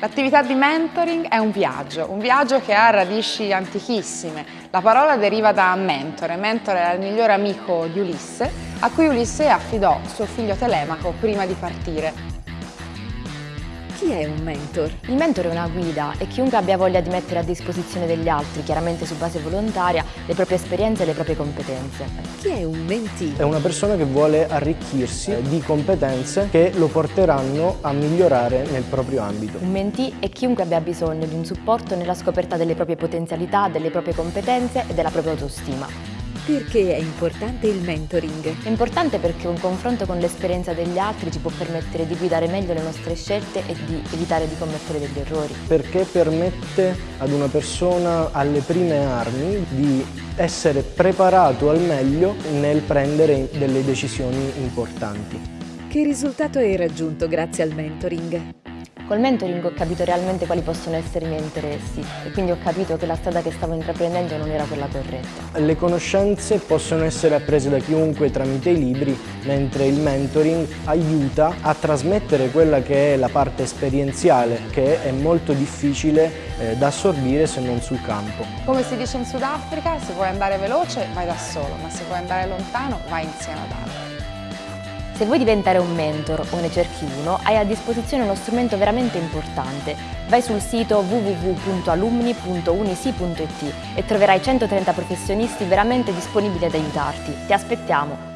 L'attività di mentoring è un viaggio, un viaggio che ha radici antichissime. La parola deriva da mentore, mentore era il migliore amico di Ulisse, a cui Ulisse affidò suo figlio Telemaco prima di partire. Chi è un mentor? Il mentore è una guida e chiunque abbia voglia di mettere a disposizione degli altri, chiaramente su base volontaria, le proprie esperienze e le proprie competenze. Chi è un mentee? È una persona che vuole arricchirsi di competenze che lo porteranno a migliorare nel proprio ambito. Un mentee è chiunque abbia bisogno di un supporto nella scoperta delle proprie potenzialità, delle proprie competenze e della propria autostima. Perché è importante il mentoring? È importante perché un confronto con l'esperienza degli altri ci può permettere di guidare meglio le nostre scelte e di evitare di commettere degli errori. Perché permette ad una persona alle prime armi di essere preparato al meglio nel prendere delle decisioni importanti. Che risultato hai raggiunto grazie al mentoring? Col mentoring ho capito realmente quali possono essere i miei interessi e quindi ho capito che la strada che stavo intraprendendo non era quella corretta. Le conoscenze possono essere apprese da chiunque tramite i libri, mentre il mentoring aiuta a trasmettere quella che è la parte esperienziale, che è molto difficile eh, da assorbire se non sul campo. Come si dice in Sudafrica, se vuoi andare veloce vai da solo, ma se vuoi andare lontano vai insieme ad altri. Se vuoi diventare un mentor o ne cerchi uno, hai a disposizione uno strumento veramente importante. Vai sul sito www.alumni.unisi.it e troverai 130 professionisti veramente disponibili ad aiutarti. Ti aspettiamo!